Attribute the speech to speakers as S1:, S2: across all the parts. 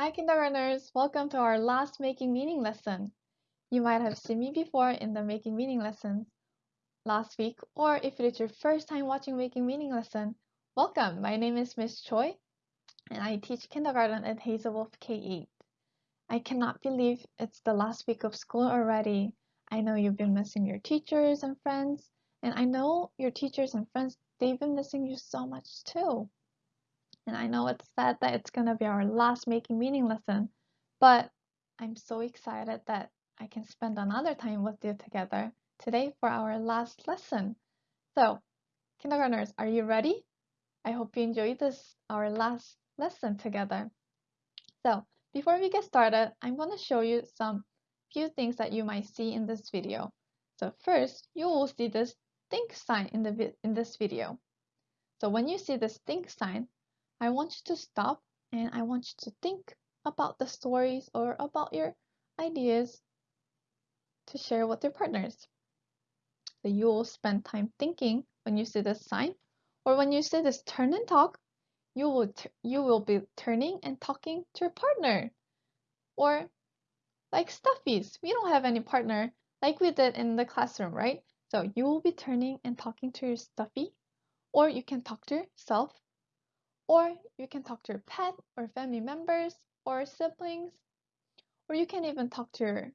S1: Hi kindergartners, welcome to our last making meaning lesson. You might have seen me before in the making meaning lesson last week, or if it is your first time watching making meaning lesson, welcome. My name is Miss Choi, and I teach kindergarten at Hazel Wolf K8. I cannot believe it's the last week of school already. I know you've been missing your teachers and friends, and I know your teachers and friends, they've been missing you so much too. And I know it's sad that it's going to be our last making meaning lesson, but I'm so excited that I can spend another time with you together today for our last lesson. So, kindergartners, are you ready? I hope you enjoyed this, our last lesson together. So, before we get started, I'm going to show you some few things that you might see in this video. So first, you will see this think sign in, the, in this video. So when you see this think sign, I want you to stop and I want you to think about the stories or about your ideas to share with your partners. So you will spend time thinking when you see this sign or when you see this turn and talk, you will, you will be turning and talking to your partner. Or like stuffies, we don't have any partner like we did in the classroom, right? So you will be turning and talking to your stuffy, or you can talk to yourself or you can talk to your pet or family members or siblings. Or you can even talk to your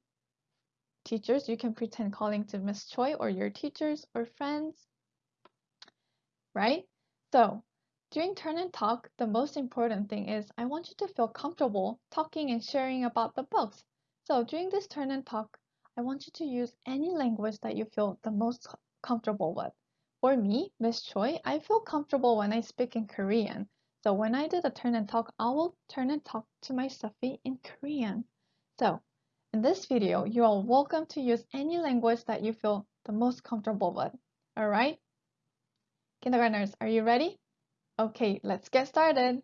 S1: teachers. You can pretend calling to Miss Choi or your teachers or friends. Right? So during turn and talk, the most important thing is I want you to feel comfortable talking and sharing about the books. So during this turn and talk, I want you to use any language that you feel the most comfortable with. For me, Miss Choi, I feel comfortable when I speak in Korean. So when I do the turn and talk, I will turn and talk to my stuffy in Korean. So in this video, you are welcome to use any language that you feel the most comfortable with. Alright? Kindergartners, are you ready? Okay, let's get started.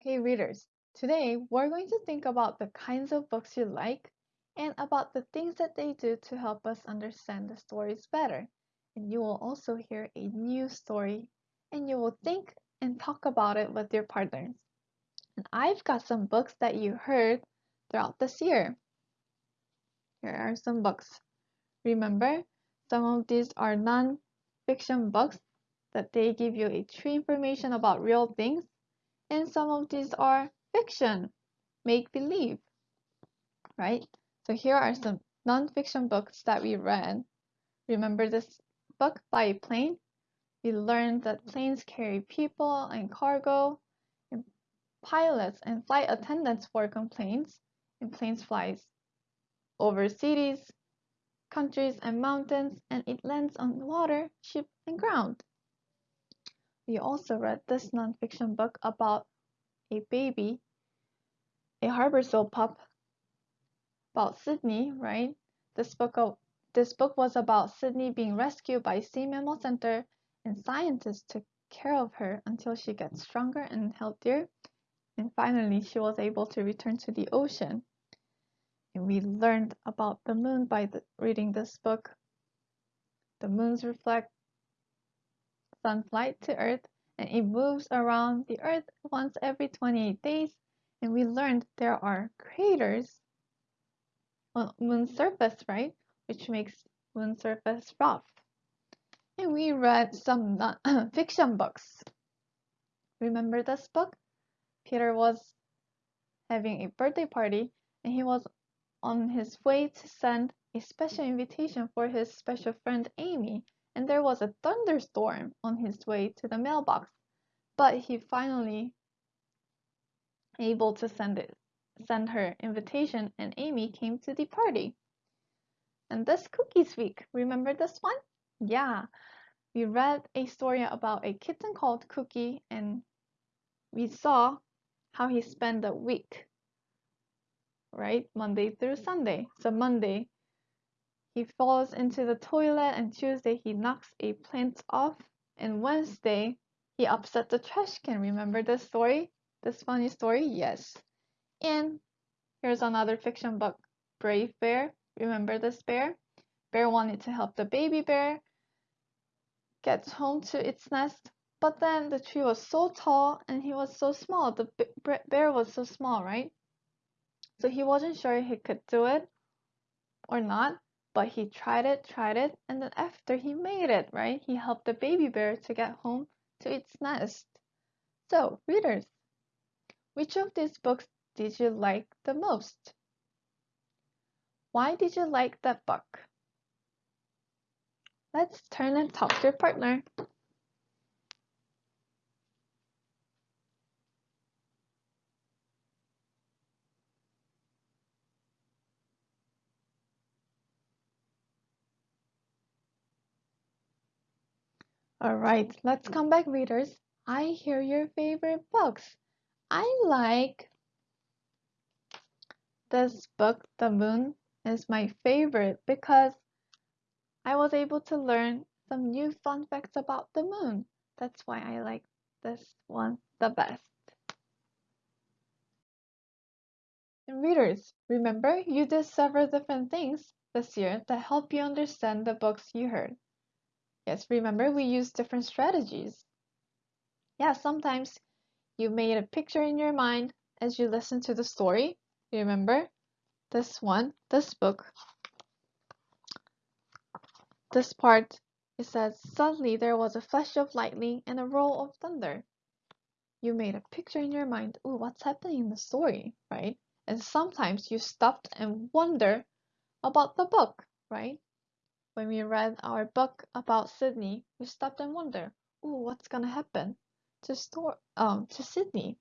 S1: Okay, readers, today we're going to think about the kinds of books you like and about the things that they do to help us understand the stories better. And you will also hear a new story and you will think and talk about it with your partners. And I've got some books that you heard throughout this year. Here are some books. Remember, some of these are non-fiction books that they give you a true information about real things, and some of these are fiction, make-believe, right? So here are some non-fiction books that we read. Remember this book by Plane? We learned that planes carry people and cargo, and pilots and flight attendants work on planes, and planes flies over cities, countries, and mountains, and it lands on water, ship, and ground. We also read this nonfiction book about a baby, a harbor seal pup, about Sydney, right? This book, of, this book was about Sydney being rescued by Sea Mammal Center and scientists took care of her until she got stronger and healthier, and finally she was able to return to the ocean. And we learned about the moon by the, reading this book. The moons reflect sunlight to Earth, and it moves around the Earth once every 28 days. And we learned there are craters on moon surface, right? Which makes moon surface rough we read some uh, fiction books. Remember this book? Peter was having a birthday party and he was on his way to send a special invitation for his special friend Amy and there was a thunderstorm on his way to the mailbox but he finally able to send it send her invitation and Amy came to the party. And this cookies week, remember this one? Yeah, we read a story about a kitten called Cookie and we saw how he spent the week, right? Monday through Sunday. So Monday, he falls into the toilet and Tuesday he knocks a plant off and Wednesday he upset the trash can. Remember this story? This funny story? Yes. And here's another fiction book, Brave Bear. Remember this bear? Bear wanted to help the baby bear gets home to its nest, But then the tree was so tall and he was so small. The bear was so small, right? So he wasn't sure he could do it or not, but he tried it, tried it, and then after he made it, right? He helped the baby bear to get home to its nest. So, readers, which of these books did you like the most? Why did you like that book? Let's turn and talk to your partner. All right, let's come back, readers. I hear your favorite books. I like this book, The Moon, is my favorite because I was able to learn some new fun facts about the moon. That's why I like this one the best. And readers, remember you did several different things this year that help you understand the books you heard. Yes, remember we used different strategies. Yeah, sometimes you made a picture in your mind as you listened to the story. You Remember this one, this book this part, it says, Suddenly there was a flash of lightning and a roll of thunder. You made a picture in your mind, ooh, what's happening in the story, right? And sometimes you stopped and wonder about the book, right? When we read our book about Sydney, we stopped and wonder, ooh, what's gonna happen to store um to Sydney,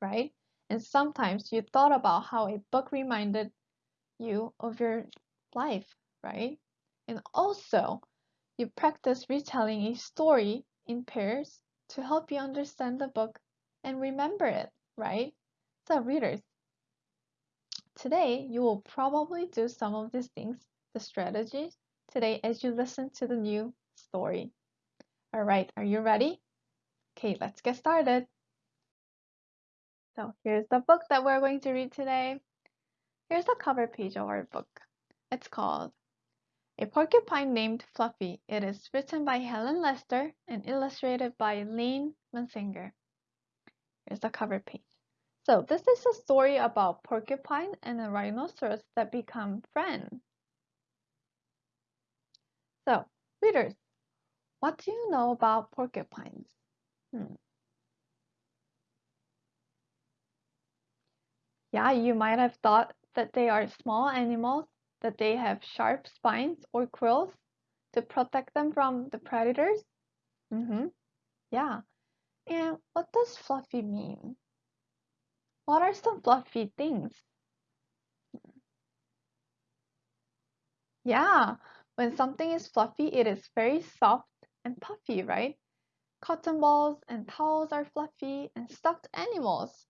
S1: right? And sometimes you thought about how a book reminded you of your life, right? And also, you practice retelling a story in pairs to help you understand the book and remember it, right? So, readers, today you will probably do some of these things, the strategies, today as you listen to the new story. All right, are you ready? Okay, let's get started. So, here's the book that we're going to read today. Here's the cover page of our book. It's called a Porcupine Named Fluffy. It is written by Helen Lester and illustrated by Lynn Munsinger. Here's the cover page. So this is a story about porcupine and a rhinoceros that become friends. So, readers, what do you know about porcupines? Hmm. Yeah, you might have thought that they are small animals that they have sharp spines or quills to protect them from the predators? Mm-hmm. Yeah. And what does fluffy mean? What are some fluffy things? Yeah, when something is fluffy, it is very soft and puffy, right? Cotton balls and towels are fluffy and stuffed animals.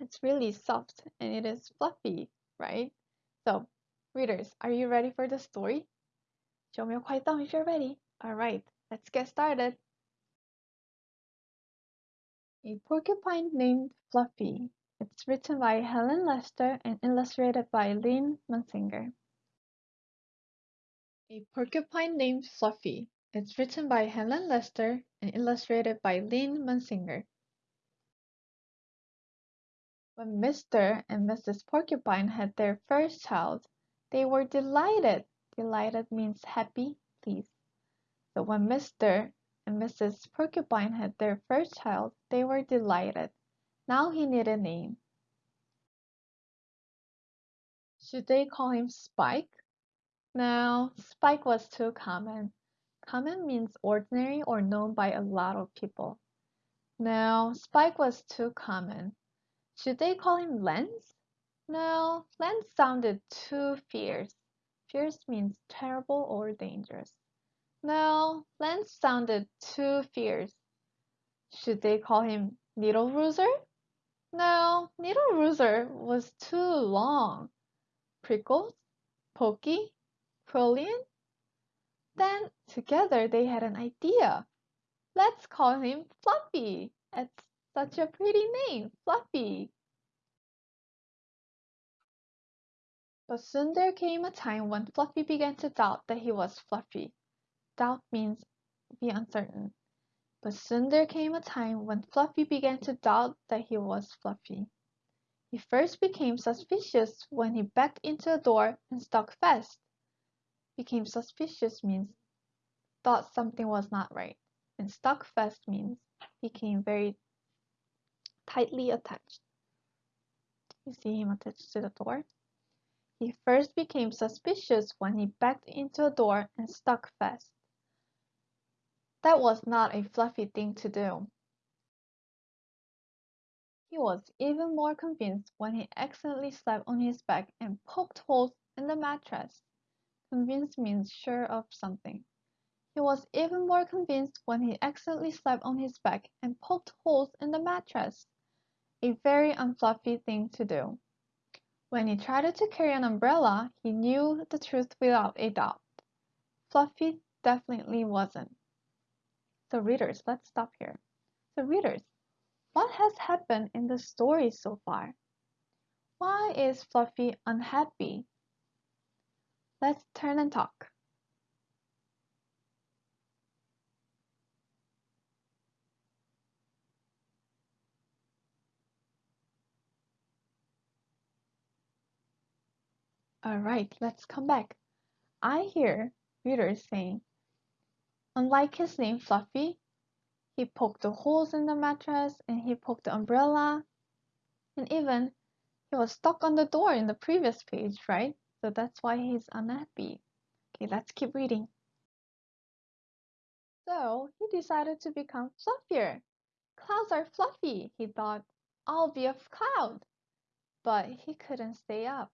S1: It's really soft and it is fluffy, right? So Readers, are you ready for the story? Show me a quiet thumb if you're ready. Alright, let's get started. A Porcupine Named Fluffy. It's written by Helen Lester and illustrated by Lynn Munsinger. A Porcupine Named Fluffy. It's written by Helen Lester and illustrated by Lynn Munsinger. When Mr. and Mrs. Porcupine had their first child, they were delighted. Delighted means happy, pleased. So when Mr. and Mrs. Porcupine had their first child, they were delighted. Now he needed a name. Should they call him Spike? No, Spike was too common. Common means ordinary or known by a lot of people. No, Spike was too common. Should they call him Lance? No, Lance sounded too fierce. Fierce means terrible or dangerous. No, Lance sounded too fierce. Should they call him Needle Rooser? No, Needle Rooser was too long. Prickles? Pokey? Quillian? Then together they had an idea. Let's call him Fluffy. It's such a pretty name, Fluffy. But soon there came a time when Fluffy began to doubt that he was Fluffy. Doubt means be uncertain. But soon there came a time when Fluffy began to doubt that he was Fluffy. He first became suspicious when he backed into a door and stuck fast. Became suspicious means thought something was not right, and stuck fast means became very tightly attached. You see him attached to the door? He first became suspicious when he backed into a door and stuck fast. That was not a fluffy thing to do. He was even more convinced when he accidentally slept on his back and poked holes in the mattress. Convinced means sure of something. He was even more convinced when he accidentally slept on his back and poked holes in the mattress. A very unfluffy thing to do. When he tried to carry an umbrella, he knew the truth without a doubt. Fluffy definitely wasn't. So readers, let's stop here. So readers, what has happened in the story so far? Why is Fluffy unhappy? Let's turn and talk. Alright, let's come back. I hear readers saying Unlike his name Fluffy, he poked the holes in the mattress and he poked the umbrella. And even he was stuck on the door in the previous page, right? So that's why he's unhappy. Okay, let's keep reading. So he decided to become fluffier. Clouds are fluffy, he thought. I'll be a cloud. But he couldn't stay up.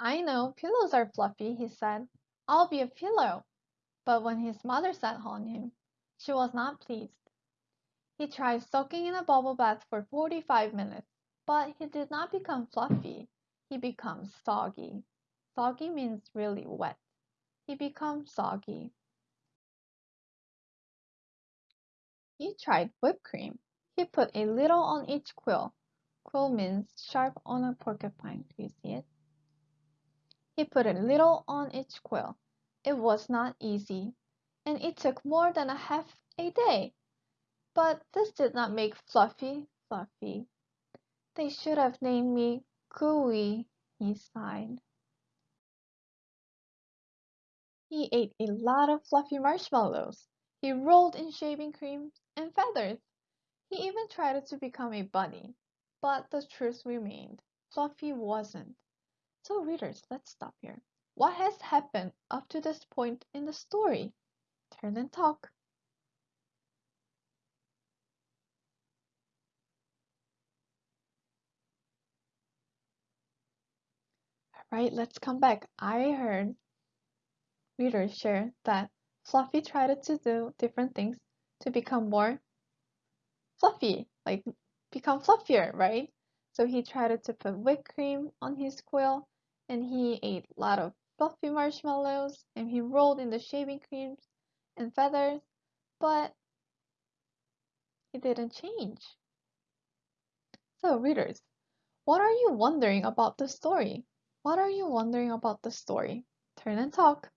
S1: I know pillows are fluffy, he said. I'll be a pillow. But when his mother sat on him, she was not pleased. He tried soaking in a bubble bath for 45 minutes, but he did not become fluffy. He becomes soggy. Soggy means really wet. He becomes soggy. He tried whipped cream. He put a little on each quill. Quill means sharp on a porcupine. Do you see it? He put a little on each quill. It was not easy, and it took more than a half a day. But this did not make Fluffy fluffy. They should have named me Cooey, he sighed. He ate a lot of fluffy marshmallows. He rolled in shaving cream and feathers. He even tried to become a bunny. But the truth remained. Fluffy wasn't. So readers, let's stop here. What has happened up to this point in the story? Turn and talk. Alright, let's come back. I heard readers share that Fluffy tried to do different things to become more fluffy, like become fluffier, right? So he tried to put whipped cream on his quill and he ate a lot of fluffy marshmallows and he rolled in the shaving creams and feathers, but he didn't change. So, readers, what are you wondering about the story? What are you wondering about the story? Turn and talk.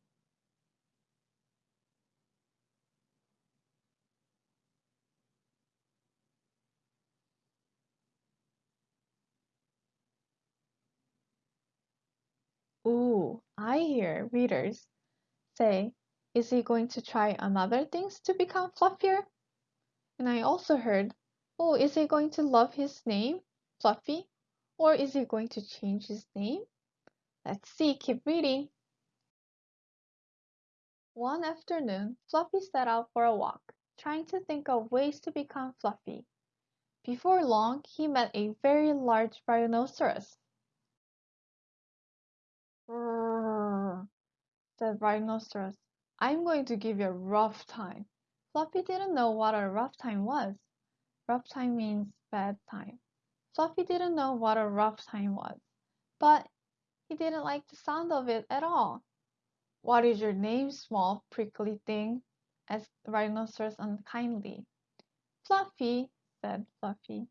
S1: Ooh, I hear readers say, is he going to try another things to become fluffier? And I also heard, oh, is he going to love his name, Fluffy? Or is he going to change his name? Let's see, keep reading. One afternoon, Fluffy set out for a walk, trying to think of ways to become fluffy. Before long, he met a very large rhinoceros. Mm, said Rhinoceros. I'm going to give you a rough time. Fluffy didn't know what a rough time was. Rough time means bad time. Fluffy didn't know what a rough time was, but he didn't like the sound of it at all. What is your name, small prickly thing? asked Rhinoceros unkindly. Fluffy, said Fluffy.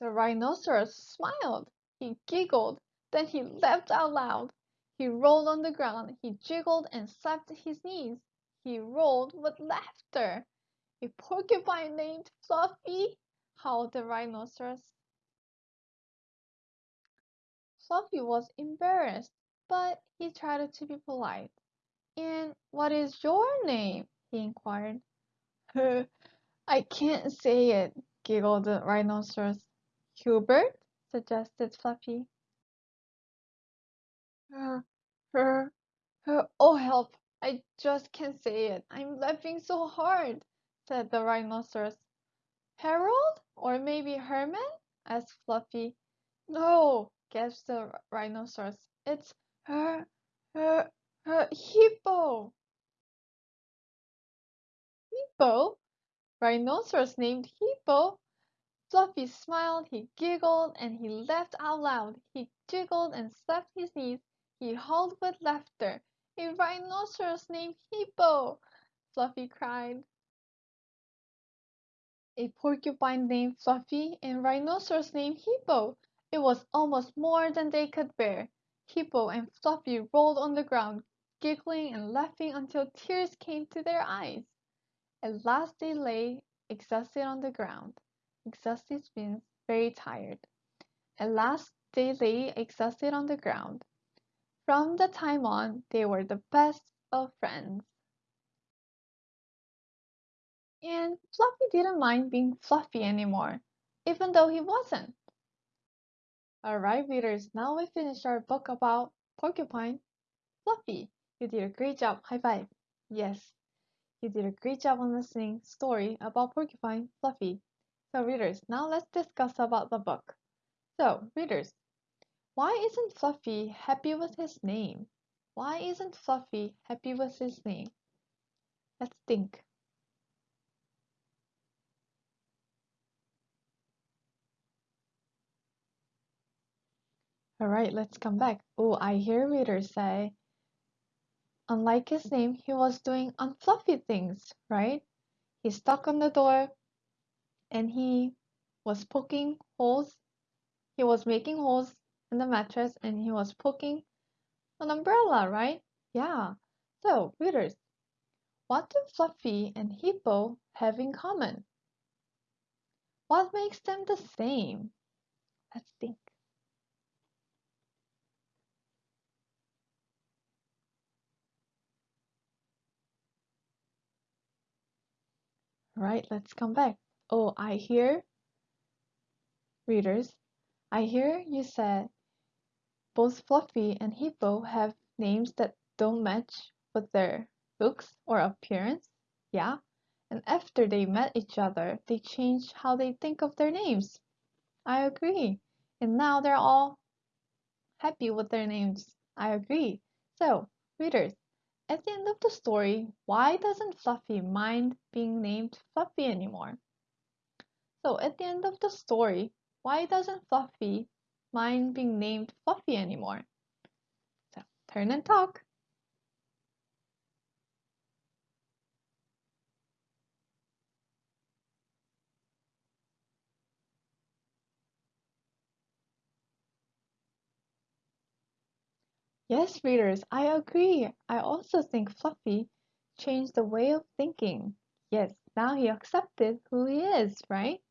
S1: The rhinoceros smiled. He giggled. Then he laughed out loud. He rolled on the ground, he jiggled and slapped his knees. He rolled with laughter. A porcupine named Fluffy, howled the rhinoceros. Fluffy was embarrassed, but he tried to be polite. And what is your name? he inquired. I can't say it, giggled the rhinoceros. Hubert? suggested Fluffy. Uh, her, her, oh help, I just can't say it. I'm laughing so hard, said the rhinoceros. Harold? Or maybe Herman? asked Fluffy. No, gasped the rhinoceros. It's her, her, her hippo. Hippo? Rhinoceros named Hippo? Fluffy smiled, he giggled, and he laughed out loud. He jiggled and slapped his knees. He howled with laughter. A rhinoceros named Hippo! Fluffy cried. A porcupine named Fluffy and rhinoceros named Hippo. It was almost more than they could bear. Hippo and Fluffy rolled on the ground, giggling and laughing until tears came to their eyes. At last they lay exhausted on the ground. Exhausted means very tired. At last they lay exhausted on the ground. From that time on, they were the best of friends. And Fluffy didn't mind being fluffy anymore, even though he wasn't. Alright, readers, now we finished our book about Porcupine. Fluffy, you did a great job. High five. Yes, you did a great job on listening story about Porcupine Fluffy. So readers, now let's discuss about the book. So readers, why isn't Fluffy happy with his name? Why isn't Fluffy happy with his name? Let's think. Alright, let's come back. Oh, I hear readers say, unlike his name, he was doing unfluffy things, right? He stuck on the door and he was poking holes. He was making holes in the mattress and he was poking an umbrella, right? Yeah. So, readers, what do Fluffy and Hippo have in common? What makes them the same? Let's think. Right, let's come back. Oh, I hear, readers, I hear you said both Fluffy and Hippo have names that don't match with their looks or appearance. Yeah, and after they met each other, they changed how they think of their names. I agree. And now they're all happy with their names. I agree. So, readers, at the end of the story, why doesn't Fluffy mind being named Fluffy anymore? So at the end of the story, why doesn't Fluffy mind being named Fluffy anymore? So turn and talk. Yes, readers, I agree. I also think Fluffy changed the way of thinking. Yes, now he accepted who he is, right?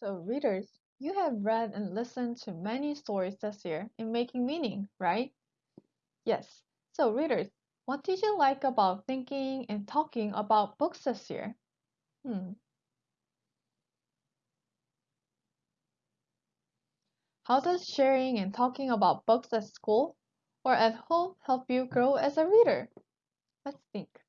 S1: So, readers, you have read and listened to many stories this year in Making Meaning, right? Yes. So, readers, what did you like about thinking and talking about books this year? Hmm. How does sharing and talking about books at school or at home help you grow as a reader? Let's think.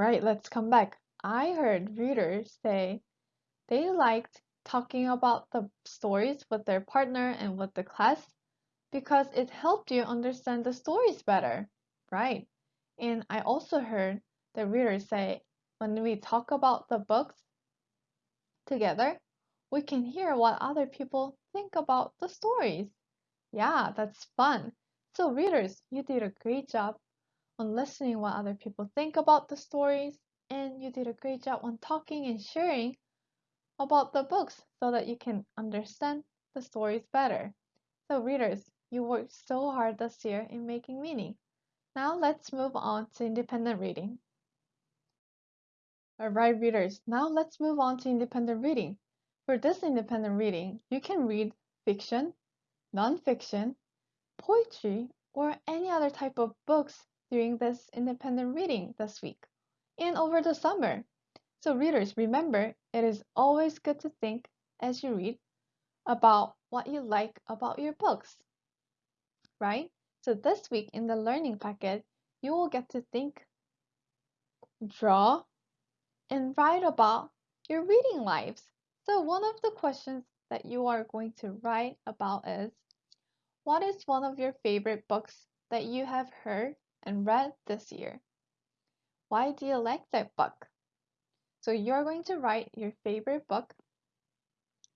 S1: Right, let's come back. I heard readers say they liked talking about the stories with their partner and with the class because it helped you understand the stories better. Right. And I also heard the readers say when we talk about the books together, we can hear what other people think about the stories. Yeah, that's fun. So, readers, you did a great job on listening what other people think about the stories. and you did a great job on talking and sharing about the books so that you can understand the stories better. So readers, you worked so hard this year in making meaning. Now let's move on to independent reading. Alright readers, now let's move on to independent reading. For this independent reading, you can read fiction, non-fiction, poetry, or any other type of books during this independent reading this week and over the summer. So readers, remember, it is always good to think as you read about what you like about your books, right? So this week in the learning packet, you will get to think, draw, and write about your reading lives. So one of the questions that you are going to write about is, what is one of your favorite books that you have heard and read this year? Why do you like that book? So you're going to write your favorite book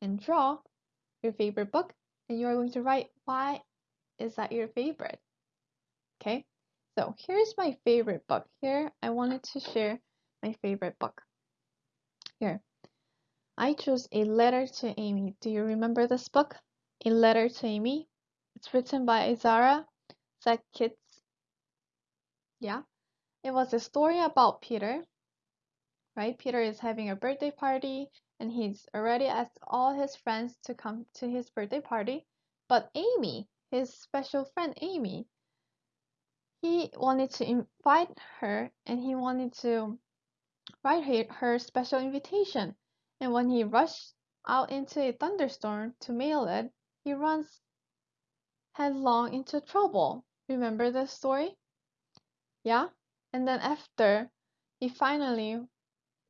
S1: and draw your favorite book and you're going to write why is that your favorite? Okay, so here's my favorite book. Here I wanted to share my favorite book. Here, I chose A Letter to Amy. Do you remember this book? A Letter to Amy. It's written by Izara Zakic. Yeah, it was a story about Peter. Right, Peter is having a birthday party and he's already asked all his friends to come to his birthday party. But Amy, his special friend Amy, he wanted to invite her and he wanted to write her, her special invitation. And when he rushed out into a thunderstorm to mail it, he runs headlong into trouble. Remember the story? Yeah? And then after he finally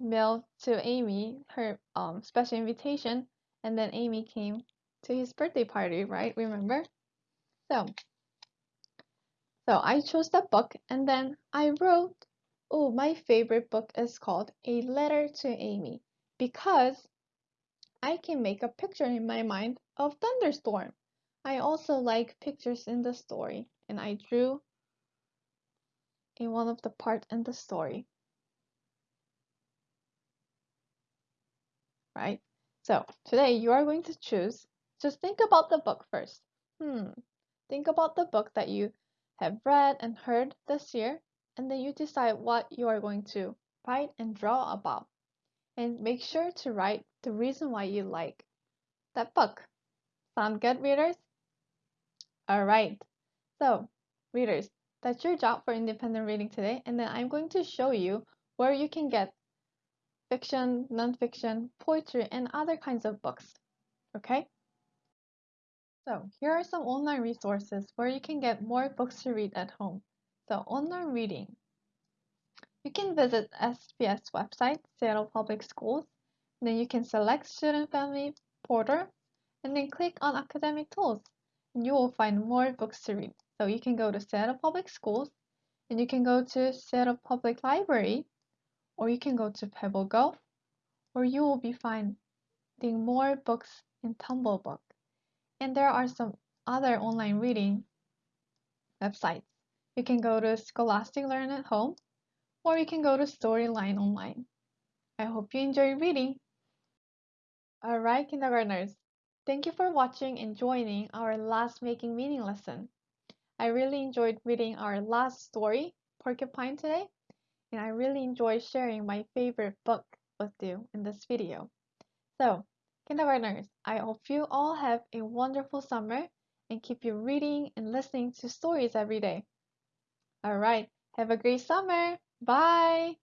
S1: mailed to Amy her um, special invitation, and then Amy came to his birthday party, right? Remember? So, so I chose that book, and then I wrote, oh, my favorite book is called A Letter to Amy, because I can make a picture in my mind of thunderstorm. I also like pictures in the story, and I drew in one of the part in the story. Right? So today you are going to choose, just think about the book first. Hmm, think about the book that you have read and heard this year, and then you decide what you are going to write and draw about. And make sure to write the reason why you like that book. Sound good, readers? Alright, so readers, that's your job for independent reading today. And then I'm going to show you where you can get fiction, nonfiction, poetry, and other kinds of books. Okay? So here are some online resources where you can get more books to read at home. So online reading. You can visit SPS website, Seattle Public Schools. Then you can select Student Family Portal and then click on Academic Tools. And you will find more books to read. So you can go to Seattle Public Schools and you can go to Seattle Public Library or you can go to Pebble PebbleGo or you will be finding more books in Tumblebook. And there are some other online reading websites. You can go to Scholastic Learn at Home or you can go to Storyline Online. I hope you enjoy reading. Alright, kindergartners. Thank you for watching and joining our last Making Meaning lesson. I really enjoyed reading our last story, Porcupine, today, and I really enjoyed sharing my favorite book with you in this video. So, kindergartners, I hope you all have a wonderful summer and keep you reading and listening to stories every day. Alright, have a great summer. Bye!